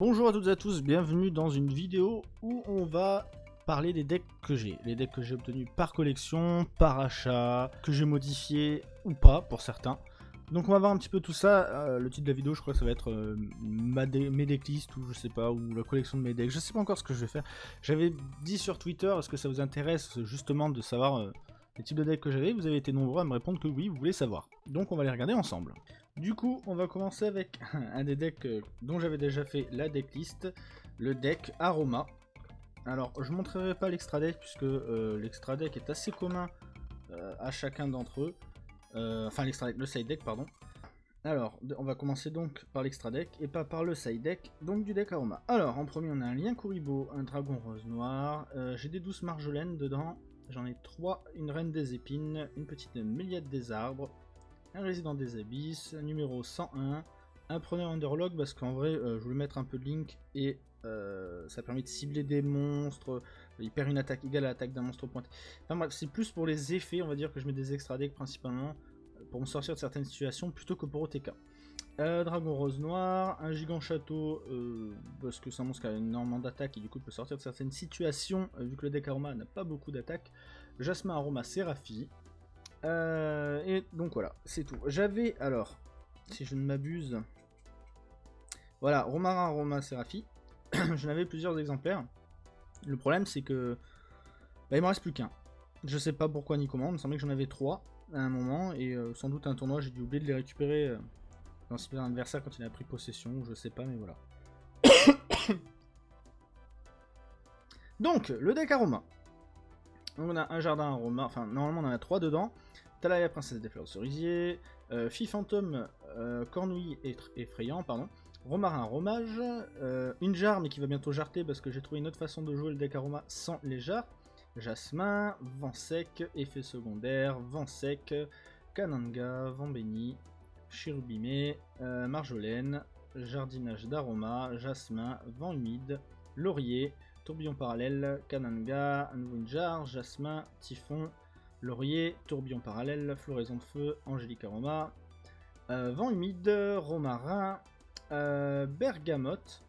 Bonjour à toutes et à tous, bienvenue dans une vidéo où on va parler des decks que j'ai. Les decks que j'ai obtenus par collection, par achat, que j'ai modifié ou pas pour certains. Donc on va voir un petit peu tout ça. Euh, le titre de la vidéo, je crois que ça va être euh, ma decklists ou je sais pas, ou la collection de mes decks. Je sais pas encore ce que je vais faire. J'avais dit sur Twitter, est-ce que ça vous intéresse justement de savoir euh, les types de decks que j'avais? Vous avez été nombreux à me répondre que oui, vous voulez savoir. Donc on va les regarder ensemble. Du coup, on va commencer avec un des decks euh, dont j'avais déjà fait la decklist, le deck Aroma. Alors, je ne montrerai pas l'extra deck puisque euh, l'extra deck est assez commun euh, à chacun d'entre eux. enfin, l'extra le side deck, pardon. Alors, on va commencer donc par l'extra deck et pas par le side deck, donc du deck Aroma. Alors, en premier, on a un lien Kuribo, un dragon rose noir. J'ai des douces marjolaines dedans. J'en ai trois, une reine des épines, une petite méliade des arbres, un résident des abysses, numéro 101, un preneur underlog parce qu'en vrai euh, je voulais mettre un peu de link et euh, ça permet de cibler des monstres, il perd une attaque égale à l'attaque d'un monstre pointé. Enfin bref, c'est plus pour les effets, on va dire que je mets des extra decks principalement euh, pour me sortir de certaines situations plutôt que pour OTK. Dragon rose noir, un gigant château parce que c'est un monstre qui a énormément d'attaque et du coup peut sortir de certaines situations vu que le deck aroma n'a pas beaucoup d'attaque. Jasmin aroma Séraphi, euh, et donc voilà, c'est tout. J'avais, alors, si je ne m'abuse, voilà, Romarin Roma Serafi. J'en avais plusieurs exemplaires. Le problème, c'est que bah, il m'en reste plus qu'un. Je sais pas pourquoi ni comment, il me semblait que j'en avais trois à un moment, et euh, sans doute un tournoi, j'ai dû oublier de les récupérer euh, dans un adversaire quand il a pris possession, je sais pas, mais voilà. Donc, le deck Aroma. On a un jardin aroma, enfin normalement on en a trois dedans. Talaya, princesse des fleurs de cerisier, euh, Fille fantôme, euh, cornouille effrayant, pardon. Romarin romage, euh, une jarre mais qui va bientôt jarter parce que j'ai trouvé une autre façon de jouer le deck aroma sans les jarres. Jasmin, vent sec, effet secondaire, vent sec, Kananga, vent béni, chérubimé, euh, marjolaine, jardinage d'aroma, jasmin, vent humide, laurier, tourbillon parallèle, Kananga, jarre, jasmin, typhon, Laurier, tourbillon parallèle, floraison de feu, angélique aroma, euh, vent humide, romarin, euh, bergamote,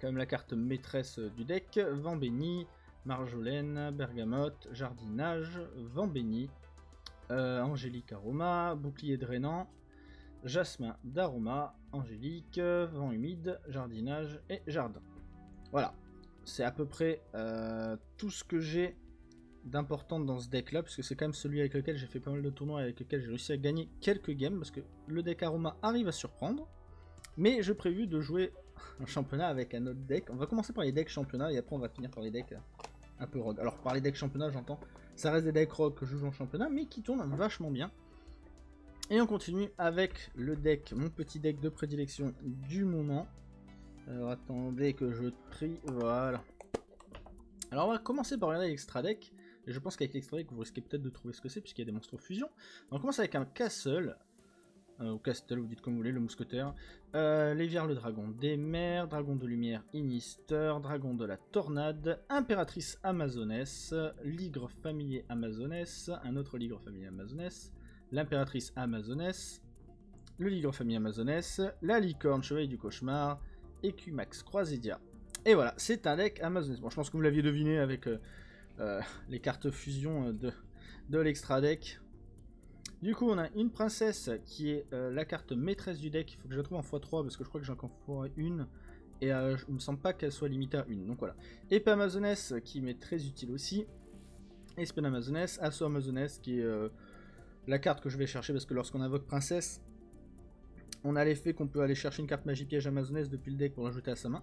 quand même la carte maîtresse du deck, vent béni, marjolaine, bergamote, jardinage, vent béni, euh, angélique aroma, bouclier drainant, jasmin d'aroma, angélique, vent humide, jardinage et jardin. Voilà, c'est à peu près tout ce que j'ai d'important dans ce deck là, parce que c'est quand même celui avec lequel j'ai fait pas mal de tournois, avec lequel j'ai réussi à gagner quelques games, parce que le deck Aroma arrive à surprendre. Mais je prévu de jouer un championnat avec un autre deck. On va commencer par les decks championnat et après on va finir par les decks un peu rogue. Alors par les decks championnat j'entends, ça reste des decks rogue que je joue en championnat, mais qui tournent vachement bien. Et on continue avec le deck, mon petit deck de prédilection du moment. Alors attendez que je trie, voilà. Alors on va commencer par regarder l'extra deck. Je pense qu'avec l'extra deck, vous risquez peut-être de trouver ce que c'est, puisqu'il y a des monstres fusion. On commence avec un Castle, euh, ou Castle, vous dites comme vous voulez, le mousquetaire. Euh, Léviar le dragon des mers, dragon de lumière Inister, dragon de la tornade, impératrice amazonesse, ligre familier amazonesse, un autre ligre familier amazonesse, l'impératrice amazonesse, le ligre familier amazonesse, la licorne chevalier du cauchemar, Ecumax Croisidia. Et voilà, c'est un deck amazonesse. Bon, je pense que vous l'aviez deviné avec euh, euh, les cartes fusion euh, de, de l'extra deck. Du coup, on a une princesse qui est la carte maîtresse du deck. Il faut que je la trouve en x3 parce que je crois que j'en encore une. Et je ne me semble pas qu'elle soit limitée à une. Donc voilà. Épée Amazoness qui m'est très utile aussi. Espène Amazoness, Assaut Amazoness qui est la carte que je vais chercher parce que lorsqu'on invoque princesse, on a l'effet qu'on peut aller chercher une carte magie piège Amazoness depuis le deck pour l'ajouter à sa main.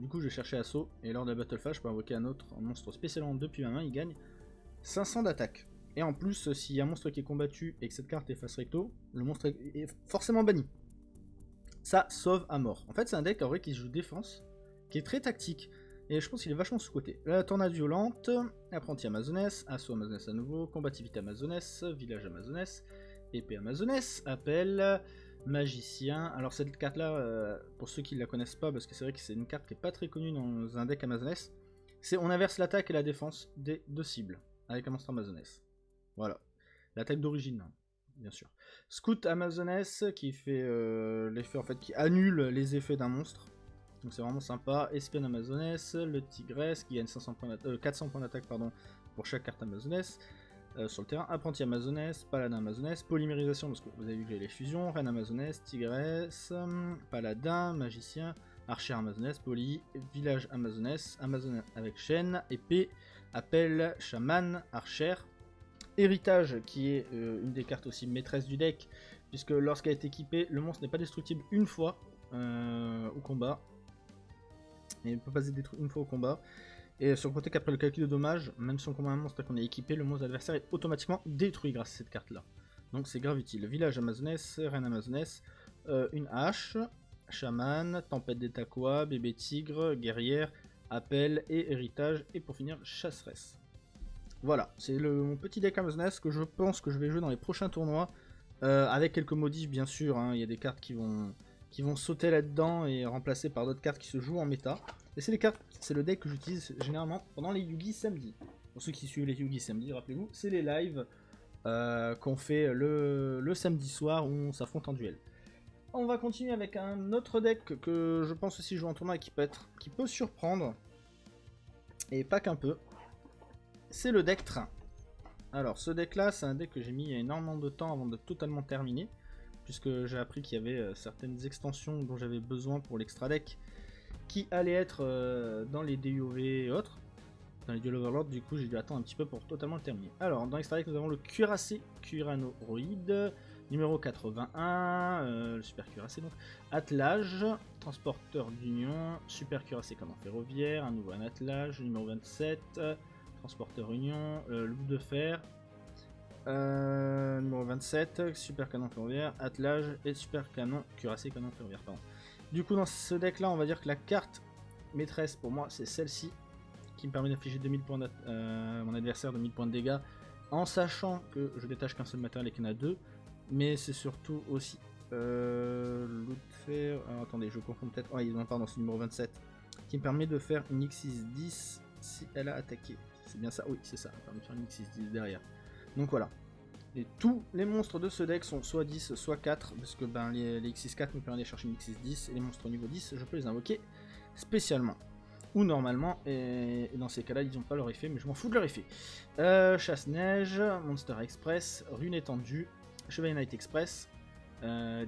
Du coup, je vais chercher assaut, et lors de la Battle Phase, je peux invoquer un autre monstre spécialement depuis ma main, il gagne 500 d'attaque. Et en plus, s'il y a un monstre qui est combattu et que cette carte est face recto, le monstre est forcément banni. Ça sauve à mort. En fait, c'est un deck en vrai qui joue défense, qui est très tactique, et je pense qu'il est vachement sous-côté. La tornade violente, apprenti amazonesse, assaut amazonesse à nouveau, combativité amazonesse, village amazonesse, épée amazonesse, appel, magicien. Alors cette carte là, euh, pour ceux qui ne la connaissent pas, parce que c'est vrai que c'est une carte qui est pas très connue dans un deck Amazoness, c'est on inverse l'attaque et la défense des deux cibles avec un monstre Amazoness. Voilà. L'attaque d'origine, hein, bien sûr. Scout Amazoness qui fait euh, l'effet en fait qui annule les effets d'un monstre. Donc c'est vraiment sympa. Espionne amazonesse, le tigresse qui gagne 500 points 400 points d'attaque pour chaque carte amazonesse. sur le terrain, apprenti amazonesse, paladin amazonesse, polymérisation parce que vous avez vu que j'ai les fusions, reine amazonesse, tigresse, paladin, magicien, archer amazonesse, poly, village amazonesse, amazon avec chaîne, épée, appel, chaman, archer, héritage qui est une des cartes aussi maîtresse du deck, puisque lorsqu'elle est équipée, le monstre n'est pas destructible une fois au combat, il ne peut pas être détruit une fois au combat. Et sur le côté qu'après le calcul de dommages, même si on combat un monstre qu'on est équipé, le monstre adversaire est automatiquement détruit grâce à cette carte là. Donc c'est grave utile. Village amazonesse, reine amazonesse, euh, une hache, chaman, tempête des bébé tigre, guerrière, appel et héritage. Et pour finir, chasseresse. Voilà, c'est mon petit deck amazonesse que je pense que je vais jouer dans les prochains tournois. Euh, avec quelques modifs bien sûr, hein. il y a des cartes qui vont, qui vont sauter là-dedans et remplacer par d'autres cartes qui se jouent en méta. Et c'est les cartes, c'est le deck que j'utilise généralement pendant les Yugi samedi. Pour ceux qui suivent les Yugi samedi, rappelez-vous, c'est les lives euh, qu'on fait le, samedi soir où on s'affronte en duel. On va continuer avec un autre deck que je pense aussi jouer en tournoi et qui peut, être, qui peut surprendre. Et pas qu'un peu. C'est le deck train. Alors ce deck là, c'est un deck que j'ai mis énormément de temps avant de totalement terminer puisque j'ai appris qu'il y avait euh, certaines extensions dont j'avais besoin pour l'extra deck qui allaient être euh, dans les DUV et autres, dans les Duel Overlord, du coup j'ai dû attendre un petit peu pour totalement le terminer. Alors, dans l'extra deck, nous avons le Cuirassé Curanoroid, numéro 81, euh, le Super Cuirassé donc, Attelage, Transporteur d'Union, Super Cuirassé Canon Ferroviaire, un nouveau attelage, numéro 27, Transporteur Union, Loup de Fer, euh, numéro 27, super canon ferroviaire, attelage et super canon cuirassé canon ferroviaire. Pardon. Du coup, dans ce deck là, on va dire que la carte maîtresse pour moi, c'est celle-ci qui me permet d'infliger 2000 points euh, mon adversaire 2000 points de dégâts en sachant que je détache qu'un seul matériel et qu'il y en a deux. Mais c'est surtout aussi euh, fer. attendez, je confonds peut-être. Oh, il en pardon, c'est numéro 27 qui me permet de faire une X6-10 si elle a attaqué. C'est bien ça? Oui, c'est ça. Ça permet de faire une X6-10 derrière. Donc voilà. Et tous les monstres de ce deck sont soit 10, soit 4, parce que ben, les, X6-4 me permettent de chercher une X6-10, et les monstres niveau 10, je peux les invoquer spécialement. Ou normalement, et, dans ces cas-là, ils n'ont pas leur effet, mais je m'en fous de leur effet. Euh, Chasse-Neige, Monster Express, Rune étendue, Chevalier Night Express, euh,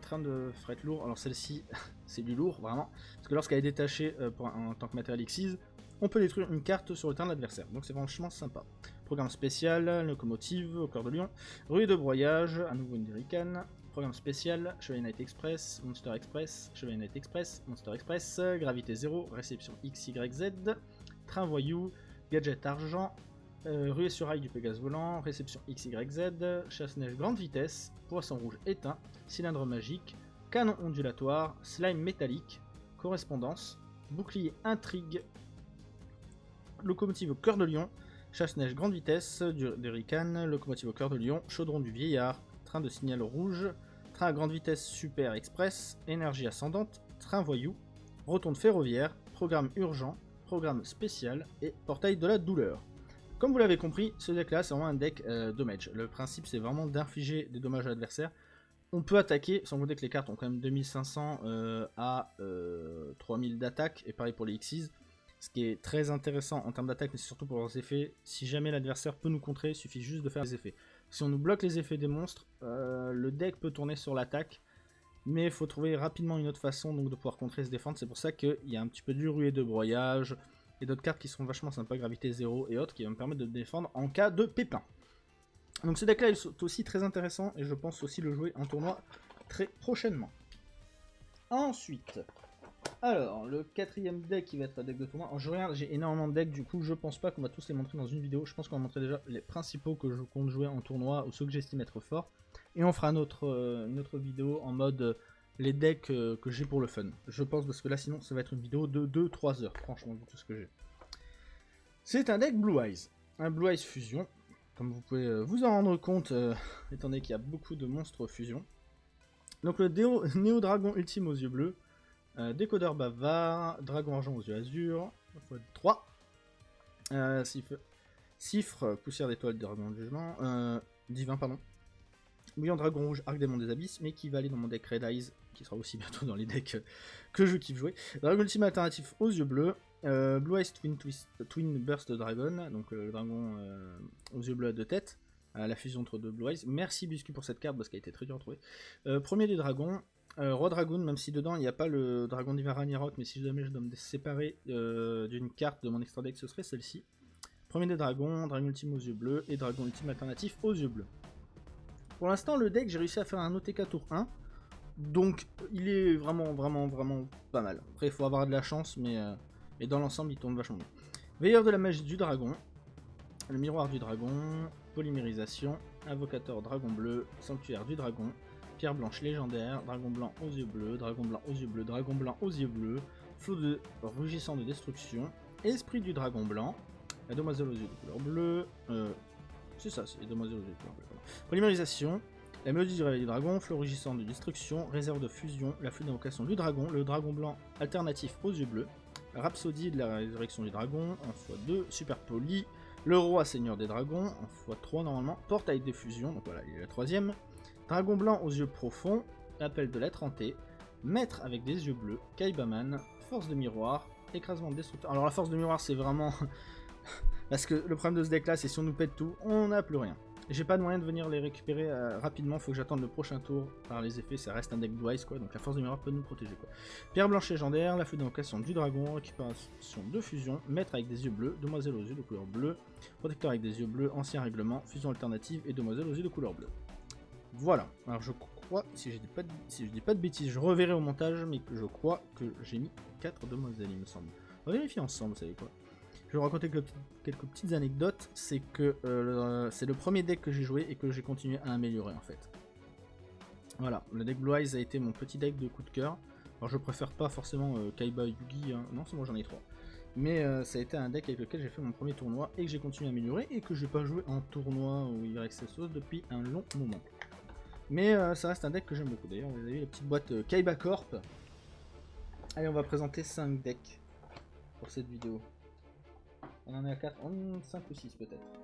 train de fret lourd. Alors celle-ci, c'est du lourd, vraiment. Parce que lorsqu'elle est détachée euh, pour en tant que matériel X6, on peut détruire une carte sur le terrain de l'adversaire. Donc c'est franchement sympa. Programme spécial, locomotive, au cœur de Lyon, rue de broyage, à nouveau une programme spécial, Chevalier Night Express, Monster Express, Chevalier Night Express, Monster Express, Gravité 0, réception XYZ, train voyou, gadget argent, euh, ruée sur rail du Pégase volant, réception XYZ, chasse-neige grande vitesse, poisson rouge éteint, cylindre magique, canon ondulatoire, slime métallique, correspondance, bouclier intrigue, locomotive au cœur de Lyon, Chasse-neige grande vitesse, du, Rican, locomotive au cœur de Lyon, chaudron du vieillard, train de signal rouge, train à grande vitesse super express, énergie ascendante, train voyou, rotonde ferroviaire, programme urgent, programme spécial et portail de la douleur. Comme vous l'avez compris, ce deck là c'est vraiment un deck euh, damage. Le principe c'est vraiment d'infliger des dommages à l'adversaire. On peut attaquer, sans compter que les cartes ont quand même 2500 euh, à 3000 euh, d'attaque, et pareil pour les X6. Ce qui est très intéressant en termes d'attaque, mais surtout pour leurs effets. Si jamais l'adversaire peut nous contrer, il suffit juste de faire les effets. Si on nous bloque les effets des monstres, euh, le deck peut tourner sur l'attaque. Mais il faut trouver rapidement une autre façon donc, de pouvoir contrer et se défendre. C'est pour ça qu'il y a un petit peu du ruée de broyage et d'autres cartes qui sont vachement sympas, gravité 0 et autres, qui vont me permettre de défendre en cas de pépin. Donc ce deck là est aussi très intéressant et je pense aussi le jouer en tournoi très prochainement. Ensuite, alors, le quatrième deck qui va être un deck de tournoi. je regarde, j'ai énormément de decks, du coup, je pense pas qu'on va tous les montrer dans une vidéo. Je pense qu'on va montrer déjà les principaux que je compte jouer en tournoi ou ceux que j'estime être forts. Et on fera notre, euh, une autre vidéo en mode euh, les decks euh, que j'ai pour le fun. Je pense parce que là, sinon, ça va être une vidéo de 2-3 heures, franchement, vu tout ce que j'ai. C'est un deck Blue Eyes. Un Blue Eyes Fusion. Comme vous pouvez vous en rendre compte, étant donné qu'il y a beaucoup de monstres fusion. Donc le Néo Dragon Ultime aux yeux bleus. Euh, décodeur bavard, dragon argent aux yeux azur, 3. Euh, cifre, poussière d'étoile, dragon de jugement, euh, divin, pardon. Bouillon Dragon Rouge, Arc Démon des Abysses, mais qui va aller dans mon deck Red Eyes, qui sera aussi bientôt dans les decks que je kiffe jouer. Dragon Ultime alternatif aux yeux bleus, euh, Blue Eyes Twin, Twin Burst Dragon, donc le dragon aux yeux bleus à deux têtes, la fusion entre deux Blue Eyes. Merci Buscu pour cette carte parce qu'elle a été très dure à trouver. premier des dragons, Roi Dragon, même si dedans il n'y a pas le dragon Rock, mais si jamais je dois me séparer d'une carte de mon extra deck, ce serait celle-ci. Premier des dragons, dragon ultime aux yeux bleus et dragon ultime alternatif aux yeux bleus. Pour l'instant, le deck, j'ai réussi à faire un OTK tour 1. Donc, il est vraiment, vraiment, vraiment pas mal. Après, il faut avoir de la chance, mais et dans l'ensemble, il tourne vachement bien. Veilleur de la magie du dragon, le miroir du dragon, polymérisation, invocateur dragon bleu, sanctuaire du dragon, pierre blanche légendaire, dragon blanc aux yeux bleus, dragon blanc aux yeux bleus, dragon blanc aux yeux bleus, flot de rugissant de destruction, esprit du dragon blanc, la demoiselle aux yeux de couleur bleue, euh, c'est ça, c'est les demoiselles aux yeux de couleur bleue. Polymérisation, la mélodie du réveil du dragon, flot rugissant de destruction, réserve de fusion, la flûte d'invocation du dragon, le dragon blanc alternatif aux yeux bleus, Rhapsodie de la résurrection du dragon en x2, Super Poli, le roi seigneur des dragons en x3 normalement, Portail de fusion, donc voilà, il est la troisième, Dragon blanc aux yeux profonds, Appel de l'être hanté, Maître avec des yeux bleus, Kaibaman, Force de miroir, Écrasement de destructeur. Alors la force de miroir c'est vraiment... Parce que le problème de ce deck là c'est si on nous pète tout, on n'a plus rien. J'ai pas de moyen de venir les récupérer euh, rapidement, faut que j'attende le prochain tour par les effets, ça reste un deck Blue quoi, donc la force de miroir peut nous protéger quoi. Pierre blanche légendaire, la feu d'invocation du dragon, récupération de fusion, maître avec des yeux bleus, demoiselle aux yeux de couleur bleue, protecteur avec des yeux bleus, ancien règlement, fusion alternative et demoiselle aux yeux de couleur bleue. Voilà, alors je crois, si je dis pas de, si je dis pas de bêtises, je reverrai au montage, mais je crois que j'ai mis 4 demoiselles il me semble. On va vérifier ensemble, vous savez quoi. Je vais vous raconter quelques petites anecdotes. C'est que euh, c'est le premier deck que j'ai joué et que j'ai continué à améliorer en fait. Voilà, le deck Blue Eyes a été mon petit deck de coup de cœur. Alors je préfère pas forcément euh, Kaiba Yugi, hein. non c'est moi j'en ai trois. Mais euh, ça a été un deck avec lequel j'ai fait mon premier tournoi et que j'ai continué à améliorer et que j'ai pas joué en tournoi ou YXSOS depuis un long moment. Mais ça reste un deck que j'aime beaucoup. D'ailleurs vous avez vu la petite boîte Kaiba Corp. Allez on va présenter 5 decks pour cette vidéo. On en est à 4, 5 ou 6 peut-être.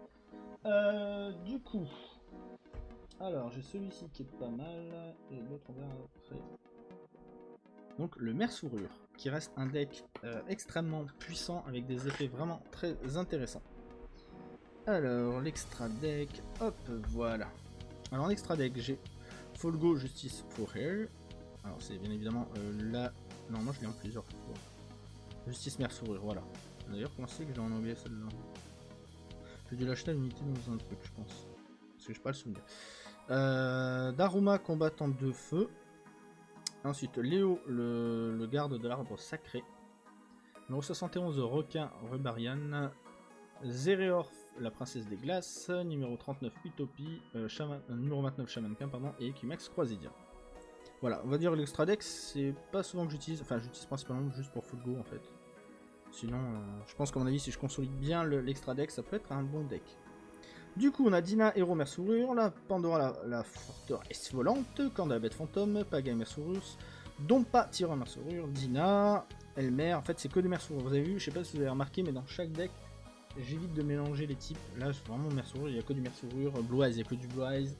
Euh, du coup, alors j'ai celui-ci qui est pas mal, et l'autre on verra après. Donc le mer sourure, qui reste un deck euh, extrêmement puissant avec des effets vraiment très intéressants. Alors l'extra deck, hop, voilà. Alors en extra deck j'ai Folgo Justice for Hair. Alors c'est bien évidemment euh, la... Non moi je l'ai en plusieurs. Justice mer sourure, voilà. D'ailleurs, comment c'est que j'ai en anglais celle-là? J'ai dû l'acheter à l'unité dans un truc, je pense. Parce que je pas le souvenir. Euh, Daruma, combattant de feu. Ensuite, Léo, le, garde de l'arbre sacré. Numéro 71, Requin Rebarian. Zéréorf, la princesse des glaces. Numéro 39, Utopie. Euh, euh, numéro 29, Shamankin, pardon. Et Equimax Croisidia. Voilà, on va dire l'extra deck, c'est pas souvent que j'utilise. Enfin, j'utilise principalement juste pour full go en fait. Sinon, euh, je pense qu'à mon avis, si je consolide bien l'extra deck, ça peut être un bon deck. Du coup, on a Dina, héros mersourure, la Pandora, la, la forteresse volante, Kanda, bête fantôme, Paga, mersourus, Dompa, tireur mersourure, Dina, Elmer, en fait c'est que des mersourures. Vous avez vu, je sais pas si vous avez remarqué, mais dans chaque deck, j'évite de mélanger les types. Là, vraiment mersourure, il n'y a que du mersourure, Blue Eyes, il n'y a que du Blue Eyes,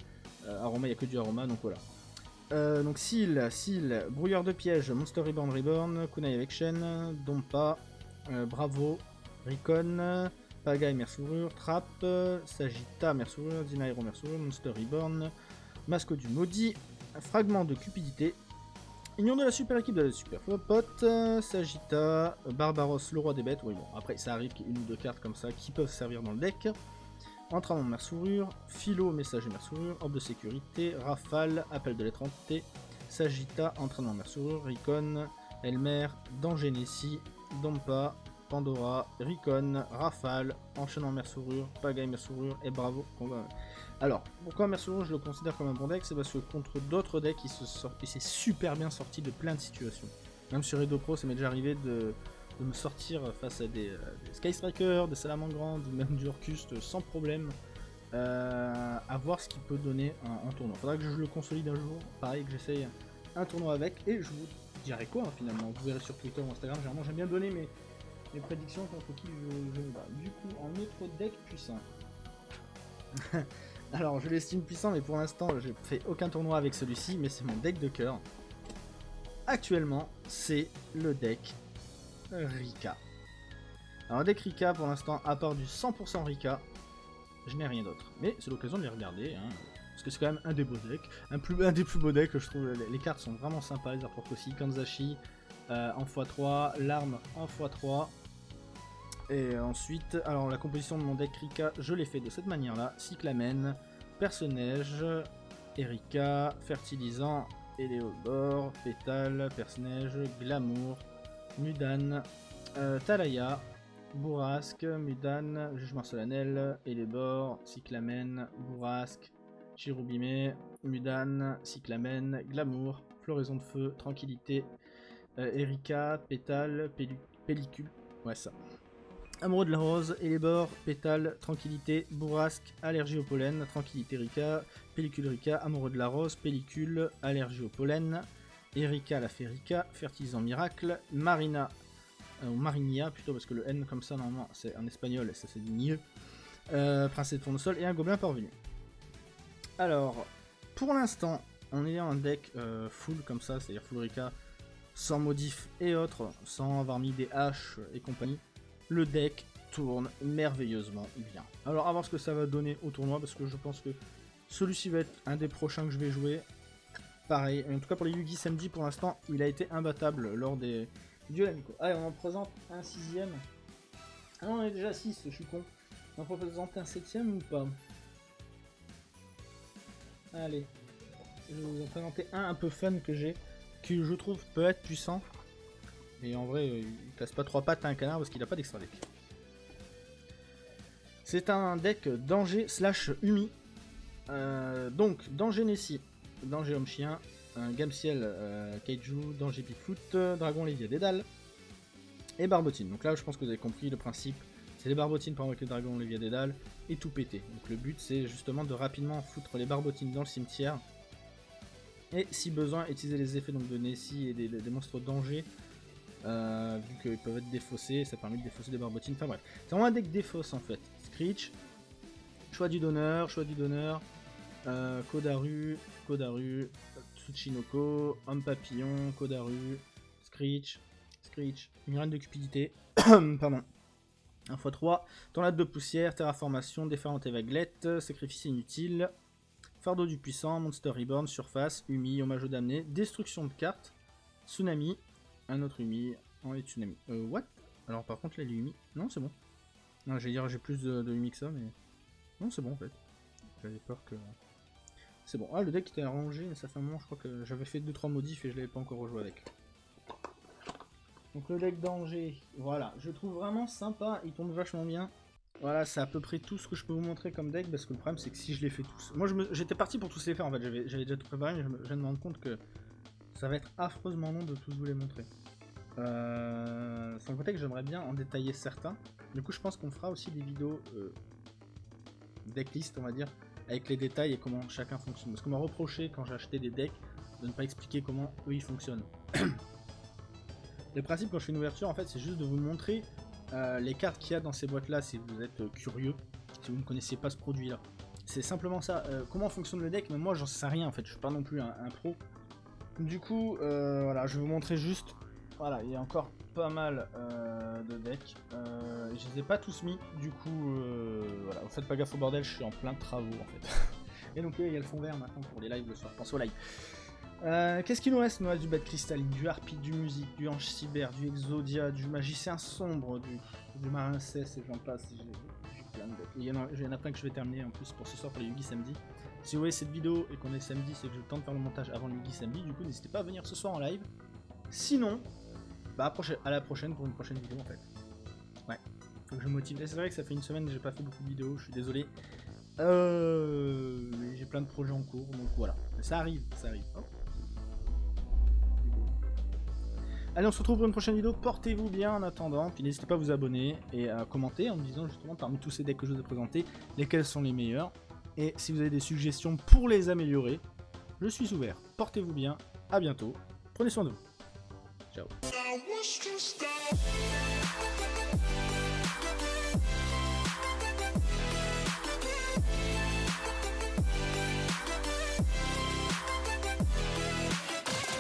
euh, Aroma, il n'y a que du Aroma, donc voilà. Euh, donc Seal, Seal, Brouilleur de piège, Monster Reborn Reborn, Kunai avec chaîne, Dompa, euh, Bravo, Ricon, Pagaille Mersourure, Trap, Sagita Mersourure, Dinairo Mersourure, Monster Reborn, Masque du Maudit, Fragment de Cupidité, Union de la super équipe de la super pote, Sagita, Barbaros, le roi des bêtes, oui bon, après ça arrive qu'il y ait une ou deux cartes comme ça qui peuvent servir dans le deck. Entraînement Mersourure, Philo, Messager Mersourure, Orbe de sécurité, Rafale, Appel de l'étrangeté, Sagita, Entraînement Mersourure, Ricon, Elmer, Danger Dompa, Pandora, Ricon, Rafale, Enchaînement Mersourure, Pagaille Mersourure et Bravo. Alors, pourquoi Mersourure je le considère comme un bon deck? C'est parce que contre d'autres decks, il s'est super bien sorti de plein de situations. Même sur Edo Pro, ça m'est déjà arrivé de, me sortir face à des, euh, Sky Striker, des Salamandres, même du Orcust sans problème. Euh, à voir ce qu'il peut donner en, tournoi. Faudra que je le consolide un jour, pareil que j'essaye un tournoi avec, et je vous dirais quoi hein, finalement Vous verrez sur Twitter ou Instagram, généralement j'aime bien donner mes, mes prédictions contre qui je, je me bats. Du coup, en autre deck puissant. Alors, je l'estime puissant, mais pour l'instant, j'ai fait aucun tournoi avec celui-ci, mais c'est mon deck de cœur. Actuellement, c'est le deck Rika. Alors, deck Rika, pour l'instant, à part du 100% Rika, je n'ai rien d'autre. Mais c'est l'occasion de les regarder, hein, parce que c'est quand même un des beaux decks, un, des plus beaux decks, je trouve. Les, cartes sont vraiment sympas, les artworks aussi. Kanzashi euh, en x3, l'arme en x3. Et ensuite, alors la composition de mon deck Rika, je l'ai fait de cette manière-là. Cyclamen, personnage, Erika, fertilisant, Eleobor, pétale, personnage, glamour, Mudan, euh, Talaya, Bourrasque, Mudan, Jugement solennel, Elébor, Cyclamen, Bourrasque, Chirubime, Mudan, Cyclamen, Glamour, Floraison de feu, Tranquillité, euh, Erika, Pétale, Pellicule, ouais ça. Amoureux de la rose, Elébor, Pétale, Tranquillité, Bourrasque, Allergie au pollen, Tranquillité Rika, Pellicule Rika, Amoureux de la rose, Pellicule, Allergie au pollen, Erika la Férica, Fertilisant Miracle, Marina, euh, ou Marinia plutôt, parce que le N comme ça normalement c'est en espagnol et ça c'est du mieux, euh, Princesse de Tournesol et un Gobelin parvenu. Alors, pour l'instant, en ayant un deck euh, full comme ça, c'est-à-dire full Rika, sans modif et autres, sans avoir mis des haches et compagnie, le deck tourne merveilleusement bien. Alors, à voir ce que ça va donner au tournoi, parce que je pense que celui-ci va être un des prochains que je vais jouer. Pareil, en tout cas pour les Yugi samedi, pour l'instant, il a été imbattable lors des duels Allez, on en présente un sixième. Ah non, on est déjà 6, je suis con. On en présente un septième ou pas Allez. Je vais vous en présenter un un peu fun que j'ai, qui je trouve peut être puissant. Et en vrai, il casse pas trois pattes à un canard parce qu'il a pas d'extra deck. C'est un deck danger slash Umi. Euh, donc, danger Nessie, danger homme chien, un Gamciel euh, Kaiju, danger Bigfoot, dragon Lévia Dédale et Barbotine. Donc là, je pense que vous avez compris le principe. C'est les barbotines pour invoquer le dragon Lévia Dédale et tout péter. Donc le but, c'est justement de rapidement foutre les barbotines dans le cimetière. Et si besoin, utiliser les effets donc, de Nessie et des monstres danger euh, vu qu'ils peuvent être défaussés, ça permet de défausser des barbotines, enfin bref. C'est vraiment un deck défausse en fait. Screech, choix du donneur, choix du donneur, euh, Kodaru, Kodaru, Tsuchinoko, Homme Papillon, Kodaru, Screech, Screech, une de cupidité, pardon, 1 x 3, tornade de poussière, terraformation, déferlante et vaguelette, sacrifice inutile, fardeau du puissant, monster reborn, surface, Umi, hommage au damné, destruction de cartes, tsunami, un autre Umi, en tsunami. Euh, what? Alors par contre les Umi... Non, c'est bon. Non, j'allais dire j'ai plus de, de que ça, mais... Non, c'est bon en fait. J'avais peur que... C'est bon. Ah, le deck était arrangé, mais ça fait un moment, je crois que j'avais fait 2-3 modifs et je l'avais pas encore rejoué avec. Donc le deck danger, voilà. Je trouve vraiment sympa, il tombe vachement bien. Voilà, c'est à peu près tout ce que je peux vous montrer comme deck, parce que le problème c'est que si je les fais tous... Moi j'étais parti pour tous les faire en fait, j'avais déjà tout préparé, mais je, viens de me rendre compte que ça va être affreusement long de tous vous les montrer. Euh, sans compter que j'aimerais bien en détailler certains. Du coup, je pense qu'on fera aussi des vidéos euh, decklist, on va dire, avec les détails et comment chacun fonctionne. Parce qu'on m'a reproché quand j'ai acheté des decks de ne pas expliquer comment eux ils fonctionnent. le principe quand je fais une ouverture, en fait, c'est juste de vous montrer euh, les cartes qu'il y a dans ces boîtes-là si vous êtes euh, curieux, si vous ne connaissez pas ce produit-là. C'est simplement ça. comment fonctionne le deck Mais moi, j'en sais rien en fait. Je suis pas non plus un pro. Du coup, euh, voilà, je vais vous montrer juste. Voilà, il y a encore pas mal euh, de decks. Euh, je les ai pas tous mis, du coup, voilà, vous faites pas gaffe au bordel, je suis en plein travaux en fait. Et donc il y a le fond vert maintenant pour les lives le soir, pense au live. Qu'est-ce qu'il nous reste nous du bête cristalline, du harpie, du musique, du ange cyber, du exodia, du magicien sombre, du, du marin et j'en passe. J'ai plein de. Il y, a, y a plein que je vais terminer en plus pour ce soir pour les Yugi samedi. Si vous voyez cette vidéo et qu'on est samedi, c'est que le temps de faire le montage avant le midi samedi. Du coup, n'hésitez pas à venir ce soir en live. Sinon, bah à la prochaine pour une prochaine vidéo en fait. Ouais, faut que je motive. C'est vrai que ça fait une semaine que j'ai pas fait beaucoup de vidéos, je suis désolé. Euh, j'ai plein de projets en cours, donc voilà. Mais ça arrive, ça arrive. Allez, on se retrouve pour une prochaine vidéo. Portez-vous bien en attendant. Puis n'hésitez pas à vous abonner et à commenter en me disant justement parmi tous ces decks que je vous ai présentés, lesquels sont les meilleurs. Et si vous avez des suggestions pour les améliorer, je suis ouvert. Portez-vous bien, à bientôt, prenez soin de vous. Ciao.